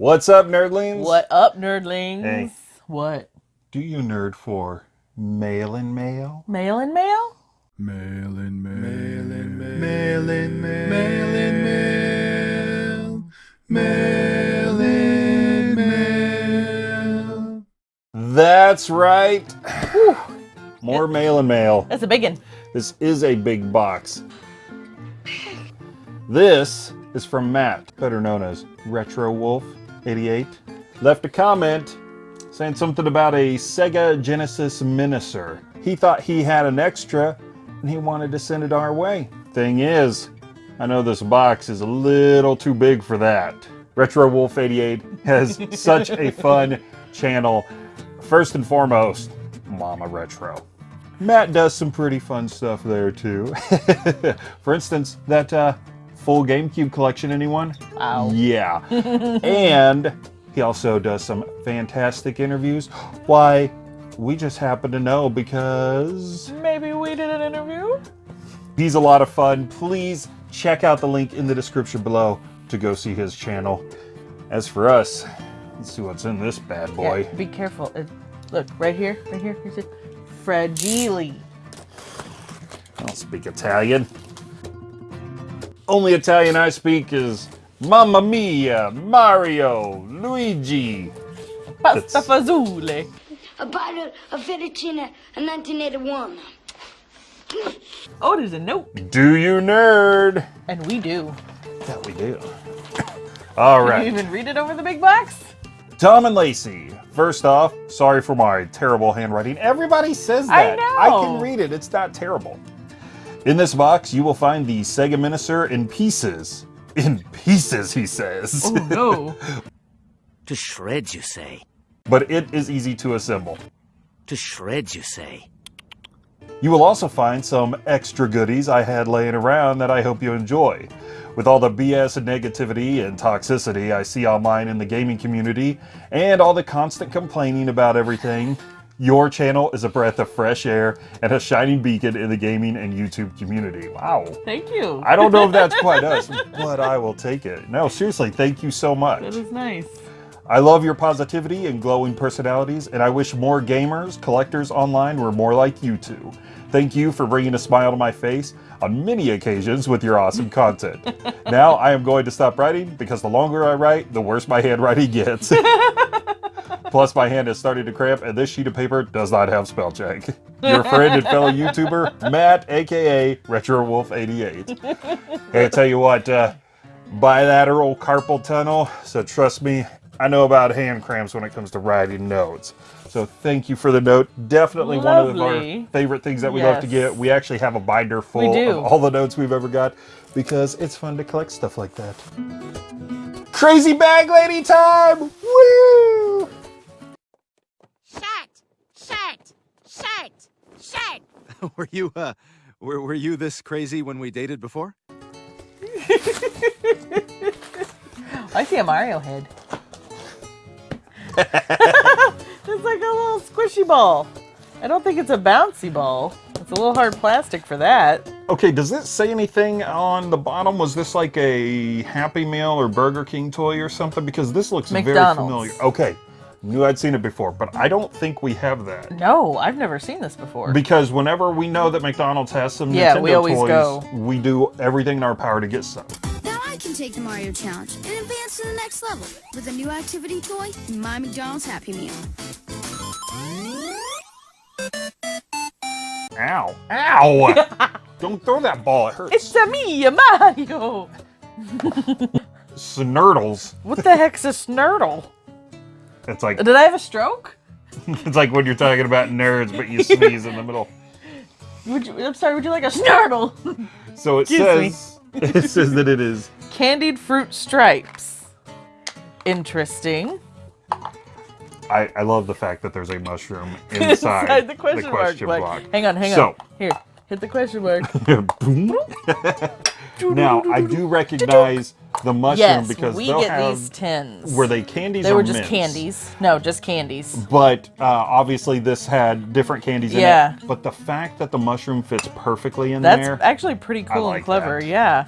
What's up, nerdlings? What up, nerdlings? Hey. What? do you nerd for? Mail and mail? Mail and mail? Mail and mail. Mail and mail. Mail and mail. Mail in mail. Mail in mail. That's right. More mail and mail. That's a big one. This is a big box. This is from Matt, better known as Retro Wolf 88. Left a comment saying something about a Sega Genesis Menacer. He thought he had an extra and he wanted to send it our way. Thing is, I know this box is a little too big for that. Retro Wolf 88 has such a fun channel. First and foremost, Mama Retro. Matt does some pretty fun stuff there too. For instance, that uh, full GameCube collection, anyone? Wow. Yeah. and he also does some fantastic interviews. Why, we just happen to know because Maybe we did an interview? he's a lot of fun. Please check out the link in the description below to go see his channel. As for us, let's see what's in this bad boy. Yeah, be careful. It, look, right here, right here. Here's it. Fragile. I don't speak Italian. Only Italian I speak is Mamma Mia, Mario, Luigi. Pasta That's- fazoole. A bottle of fettuccine in 1981. Oh, there's a note. Do you nerd? And we do. That we do. All Can you even read it over the big box? Tom and Lacey. First off, sorry for my terrible handwriting. Everybody says that. I that. know. can read it. It's not terrible. In this box, you will find the Sega Menacer in pieces. In pieces, he says. Oh, no. To shreds, you say? but it is easy to assemble. To shreds, you say? You will also find some extra goodies I had laying around that I hope you enjoy. With all the BS and negativity and toxicity I see online in the gaming community, and all the constant complaining about everything, your channel is a breath of fresh air and a shining beacon in the gaming and YouTube community. Wow. Thank you. I don't know if that's quite us, but I will take it. No, seriously, thank you so much. That is nice. I love your positivity and glowing personalities, and I wish more gamers, collectors online were more like you two. Thank you for bringing a smile to my face on many occasions with your awesome content. now I am going to stop writing because the longer I write, the worse my handwriting gets. Plus, my hand is starting to cramp, and this sheet of paper does not have spell check. Your friend and fellow YouTuber, Matt, aka RetroWolf88. Hey, I tell you what, uh, bilateral carpal tunnel, so trust me, I know about hand cramps when it comes to writing notes. So thank you for the note. Definitely one of our favorite things that we love to get. We actually have a binder full of all the notes we've ever got because it's fun to collect stuff like that. Crazy bag lady time! Woo! were you uh were, were you this crazy when we dated before? I see a Mario head. it's like a little squishy ball. I don't think it's a bouncy ball. It's a little hard plastic for that. Okay, does it say anything on the bottom? Was this like a Happy Meal or Burger King toy or something? Because this looks very familiar. Okay, knew I'd seen it before, but I don't think we have that. No, I've never seen this before. Because whenever we know that McDonald's has some Yeah, Nintendo we always toys, go. we do everything in our power to get some. Now I can take the Mario Challenge and advance to the next level with a new activity toy in my McDonald's Happy Meal. Ow! Ow! don't throw that ball, it hurts. It's a me, a Mario! Snurdles. What the heck's a snurdle? It's like Did I have a stroke? it's like when you're talking about nerds, but you sneeze in the middle. Would you, I'm sorry, would you like a snurdle? So it Excuse says it says that it is Candied fruit stripes. Interesting. I, I love the fact that there's a mushroom inside, Inside the question, question mark. block. Hang on, hang So- on. Here, hit the question mark. Now I do recognize the mushroom yes, because we they'll get have these tins. were they candies They or were just mints? candies. No, just candies. But uh, obviously this had different candies in Yeah. it. But the fact that the mushroom fits perfectly in That's there. That's actually pretty cool like and clever. that. Yeah.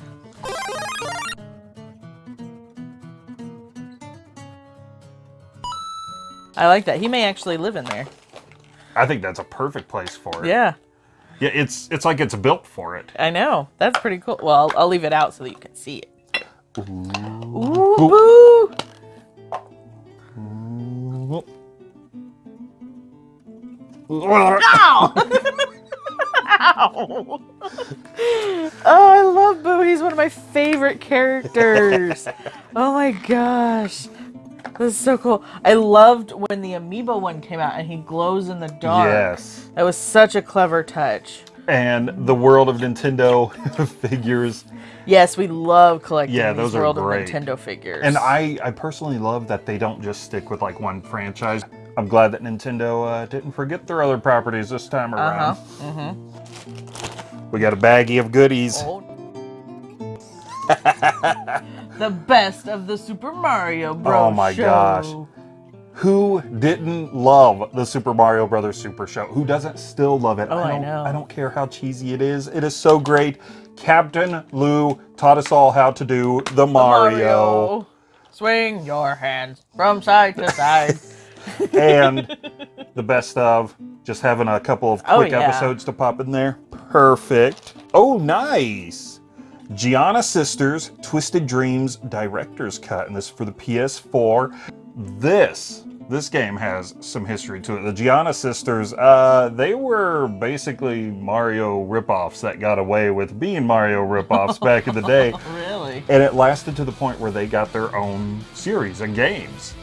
I like that. He may actually live in there. I think that's a perfect place for it. Yeah, Yeah, it's it's like it's built for it. I know. That's pretty cool. Well, I'll, I'll leave it out so that you can see it. Ooh, boo! Ow! Ow! Oh, I love Boo. He's one of my favorite characters. oh my gosh. This is so cool. I loved when the amiibo one came out and he glows in the dark. Yes. That was such a clever touch. And the world of Nintendo figures. Yes, we love collecting Yeah, these those are World great. of Nintendo figures. And I, I personally love that they don't just stick with like one franchise. I'm glad that Nintendo uh, didn't forget their other properties this time around. Uh-huh. mm -hmm. We got a baggie of goodies. Oh. the best of the Super Mario oh Bros. Oh my show. gosh. Who didn't love the Super Mario Brothers Super Show? Who doesn't still love it? Oh, I don't, know. I don't care how cheesy it is. It is so great. Captain Lou taught us all how to do the Mario. Swing your hands from side to side. and the best of just having a couple of Oh, quick yeah. episodes to pop in there. Perfect. Oh, nice. Giana Sisters Twisted Dreams Director's Cut, and this is for the PS4. This this game has some history to it. The Giana Sisters, uh, they were basically Mario ripoffs that got away with being Mario ripoffs back in the day. really? And it lasted to the point where they got their own series and games.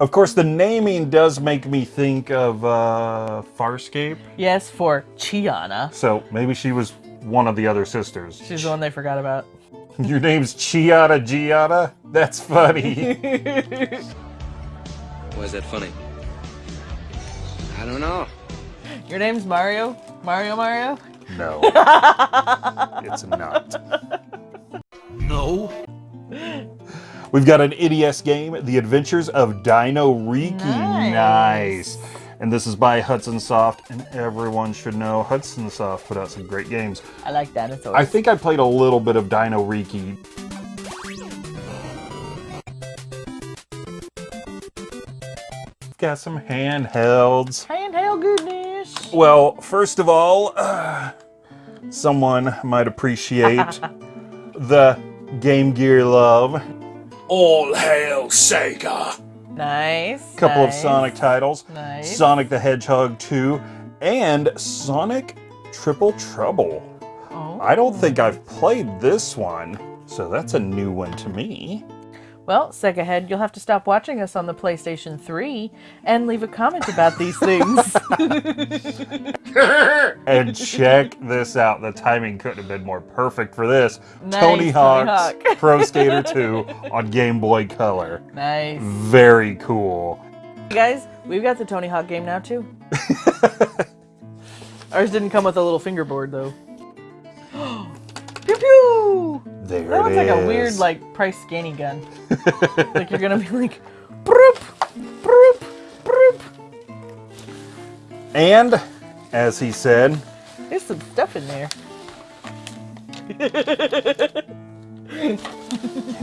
Of course, the naming does make me think of uh, Farscape. Yes, for Chiana. So maybe she was one of the other sisters. She's the one they forgot about. Your name's Chiata Giata? That's funny. Why is that funny? I don't know. Your name's Mario? Mario Mario? no. it's not. No? We've got an NES game, The Adventures of Dino Riki. Nice. And this is by Hudson Soft, and everyone should know Hudson Soft put out some great games. I like dinosaurs. I think I played a little bit of Dino Riki. Got some handhelds. Handheld goodness. Well, first of all, uh, someone might appreciate the Game Gear love. All hail Sega! Nice. couple of. Sonic titles Nice. Sonic the Hedgehog 2 and Sonic Triple Trouble. Oh. I don't oh. think I've played this one, so that's a new one to me. Well, Sega Head, you'll have to stop watching us on the PlayStation 3 and leave a comment about these things. And check this out. The timing couldn't have been more perfect for this. Nice, Tony Tony Hawk's Hawk. Pro Skater 2 on Game Boy Color. nice. Very cool. Hey guys, we've got the Tony Hawk game now too. Ours didn't come with a little fingerboard though. pew pew! There That it looks like a weird like price scanning gun. Like you're gonna be like, broop, broop, broop. And, as he said, There's some stuff in there. I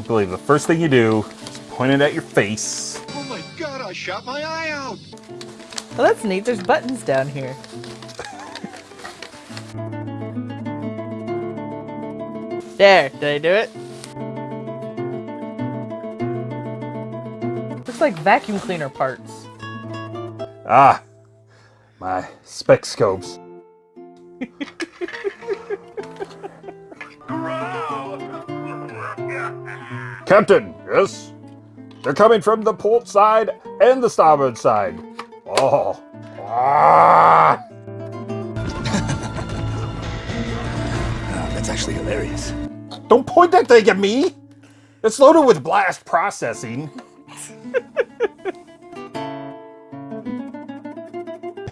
believe the first thing you do is point it at your face. Oh my god, I shot my eye out! Well, that's neat. There's buttons down here. there, did I do it? Looks like vacuum cleaner parts. Ah, my spec scopes. Captain, yes? They're coming from the port side and the starboard side. Oh. Ah. That's actually hilarious. Don't point that thing at me! It's loaded with blast processing.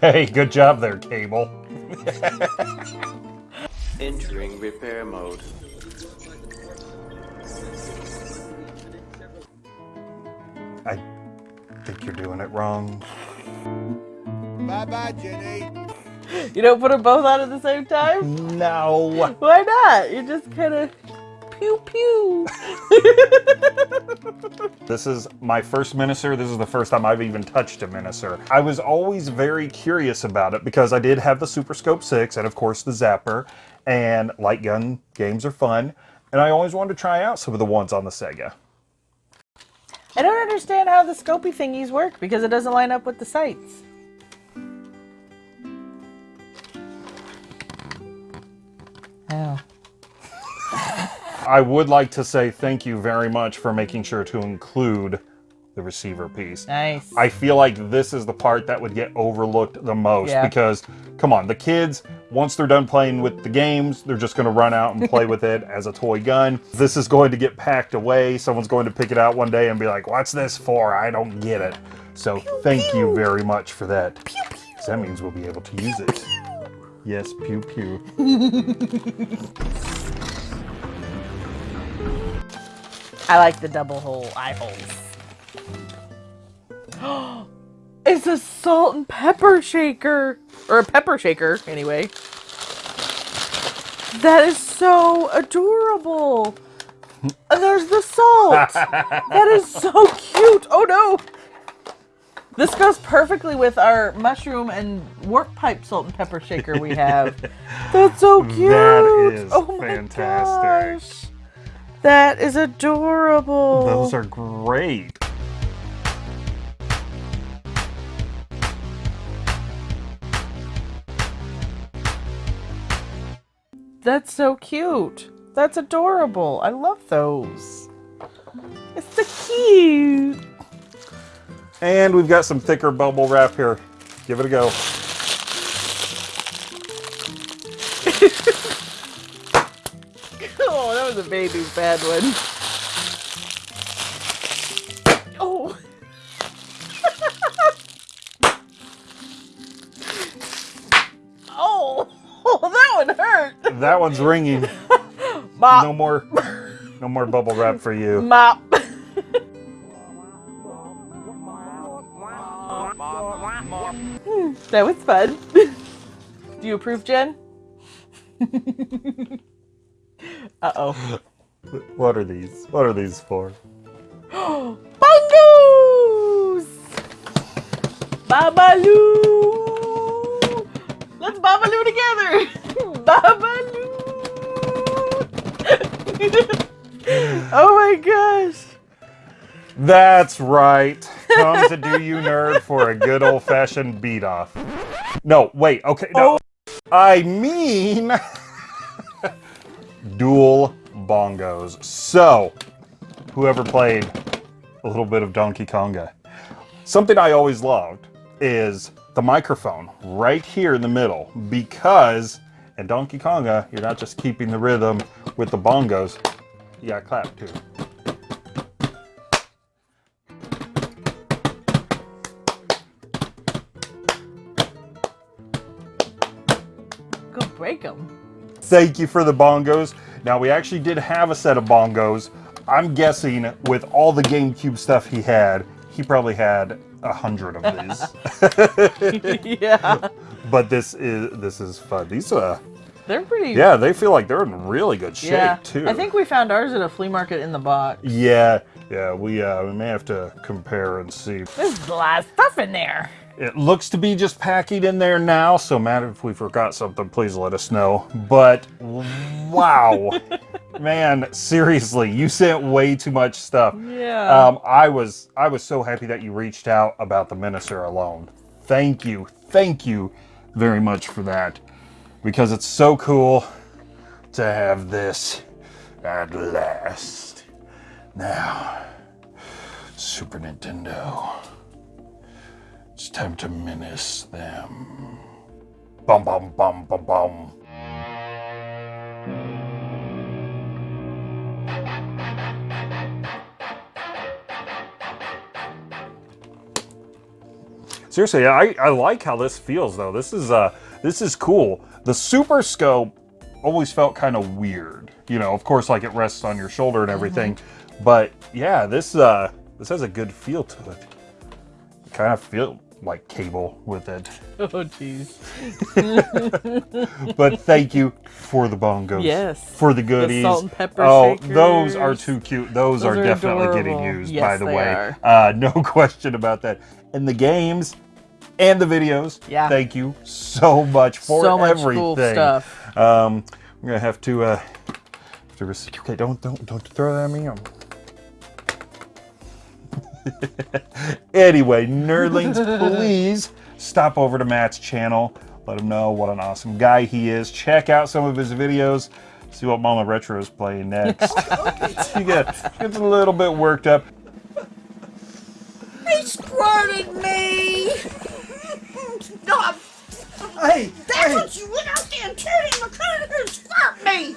hey, good job there, Cable. Entering repair mode. I think you're doing it wrong. Bye bye, Jenny. You don't put them both on at the same time? No. Why not? You just kind of pew pew. This is my first Menacer. This is the first time I've even touched a Menacer. I was always very curious about it because I did have the Super Scope 6 and of course the Zapper and light gun games are fun. And I always wanted to try out some of the ones on the Sega. I don't understand how the scopy thingies work because it doesn't line up with the sights. Oh. I would like to say thank you very much for making sure to include the receiver piece. Nice. I feel like this is the part that would get overlooked the most Yeah. because, come on, the kids, once they're done playing with the games, they're just going to run out and play with it as a toy gun. This is going to get packed away. Someone's going to pick it out one day and be like, what's this for? I don't get it. So thank you very much for that. 'Cause That means we'll be able to use it. Yes, pew pew. I like the double hole eye holes. it's a salt and pepper shaker. Or a pepper shaker, anyway. That is so adorable. And there's the salt. that is so cute. Oh no. This goes perfectly with our mushroom and warp pipe salt and pepper shaker we have. That's so cute. That is oh my fantastic. gosh. That is adorable. Those are great. That's so cute. That's adorable. I love those. It's so cute. And we've got some thicker bubble wrap here. Give it a go. Oh, that was a baby bad one. Oh. oh. Oh, that one hurt. That one's ringing. Mop. No more, no more bubble wrap for you. Mop. Hmm, that was fun. Do you approve, Jen? Uh-oh. What are these? What are these for? Bongos! Babaloo! Let's Babaloo together! Babaloo! oh my gosh! That's right. Come to do you nerd for a good old fashioned beat off. No, wait, okay, no. Oh. I mean dual bongos. So, whoever played a little bit of Donkey Konga, something I always loved is the microphone right here in the middle because in Donkey Konga, you're not just keeping the rhythm with the bongos, you gotta clap too. Go break them. Thank you for the bongos. Now, we actually did have a set of bongos. I'm guessing with all the GameCube stuff he had, he probably had a hundred of these. yeah. but this is this is fun. These uh They're pretty. yeah, they feel like they're in really good shape yeah. too. I think we found ours at a flea market in the box. Yeah, yeah, we uh we may have to compare and see. There's a lot of stuff in there. It looks to be just packing in there now, so Matt, if we forgot something, please let us know. But wow, man, seriously, you sent way too much stuff. Yeah. Um, I was I was so happy that you reached out about the Menacer alone. Thank you, thank you very much for that, because it's so cool to have this at last. Now, Super Nintendo. It's time to menace them. Bum bum bum bum bum. Seriously, I, I like how this feels though. This is uh this is cool. The super scope always felt kind of weird. You know, of course like it rests on your shoulder and everything. But yeah, this uh this has a good feel to it. Kind of feel like cable with it. Oh, jeez. But thank you for the bongos. Yes. For the goodies. salt and pepper oh, those are too cute. Those, Those are, are definitely getting used, Yes, by the way. Uh, no question about that. And the games and the videos. Yeah. Thank you so much for So much everything. cool stuff. Um, we're gonna have to. Uh, have to don't don't don't throw that at me. I'm- anyway, nerdlings, please stop over to Matt's channel. Let him know what an awesome guy he is. Check out some of his videos. See what Mama Retro is playing next. he gets, gets a little bit worked up. He squirted me! no, Hey, that's hey, what you went out there and told him to and squirt me!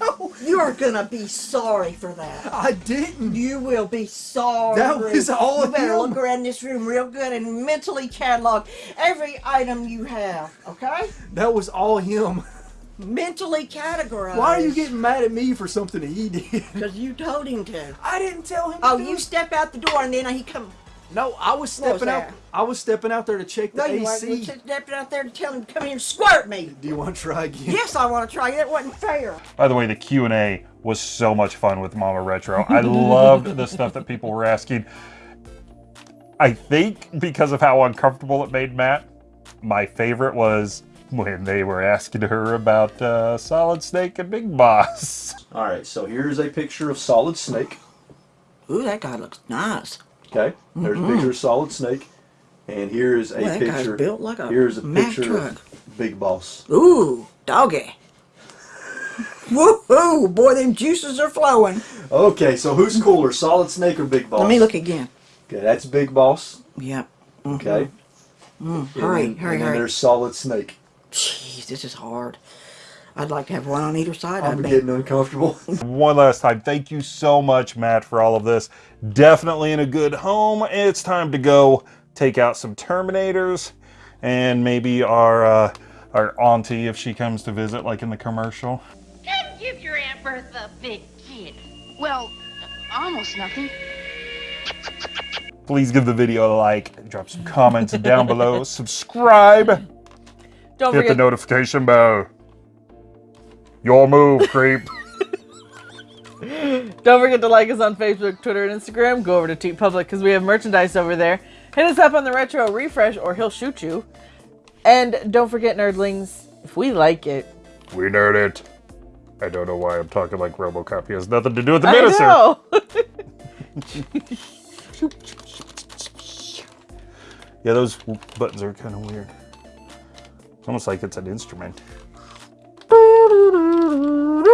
no, You're gonna be sorry for that. I didn't. You will be sorry. That was all You better him. look around this room real good and mentally catalog every item you have, okay? That was all him. Mentally categorized. Why are you getting mad at me for something that he did? Because you told him to. I didn't tell him. Oh, you it. stepped out the door and then he come. No, I was What was stepping out. I was stepping out there to check the No, you weren't. You AC. stepped out there to tell him to come here and squirt me. Do you want to try again? Yes, I want to try. That wasn't fair. By the way, the Q&A was so much fun with Mama Retro. I loved the stuff that people were asking. I think because of how uncomfortable it made Matt, my favorite was when they were asking her about uh, Solid Snake and Big Boss. All right, so here's a picture of Solid Snake. Ooh, that guy looks nice. Okay, there's a mm-hmm. picture of Solid Snake, and here is a guy's picture. built like a here's a Mack picture truck. of Big Boss. Ooh, doggy. Woohoo! Boy, them juices are flowing. Okay, so who's cooler, Solid Snake or Big Boss? Let me look again. Okay, that's Big Boss. Yep. Okay. Mm-hmm. Mm, and Hurry, then- hurry, and then hurry. there's Solid Snake. Jeez, this is hard. I'd like to have one on either side I'm of me. getting uncomfortable. One last time, thank you so much, Matt, for all of this. Definitely in a good home. It's time to go take out some Terminators and maybe our uh, our auntie if she comes to visit, like in the commercial. Come give your Aunt Bertha a big kiss. Well, almost nothing. Please give the video a like, drop some comments down below, subscribe, Don't hit the notification bell. Your move, creep. Don't forget to like us on Facebook, Twitter, and Instagram. Go over to TeePublic because we have merchandise over there. Hit us up on the Retro Refresh or he'll shoot you. And don't forget, nerdlings, if we like it, we nerd it. I don't know why I'm talking like Robocop. He has nothing to do with the I Menacer. know. Yeah, those buttons are kind of weird. It's almost like it's an instrument. Oh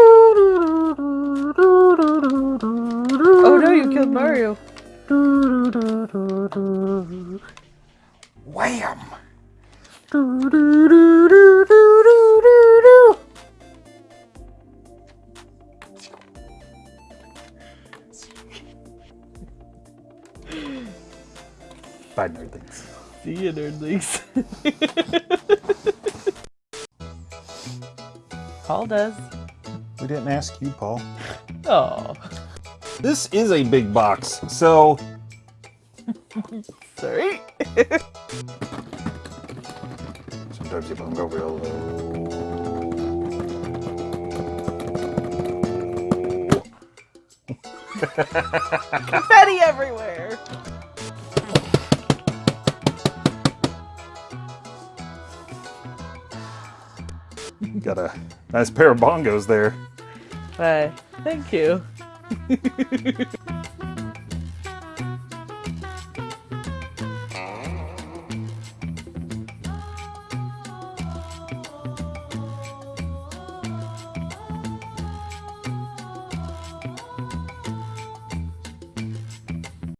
no, you killed Mario. Wham! Bye, nerdlings. See you, nerdlings. Paul does. We didn't ask you, Paul. Oh, This is a big box, so sorry. sometimes you don't go real low. Confetti everywhere. Got a nice pair of bongos there. Bye. Thank you.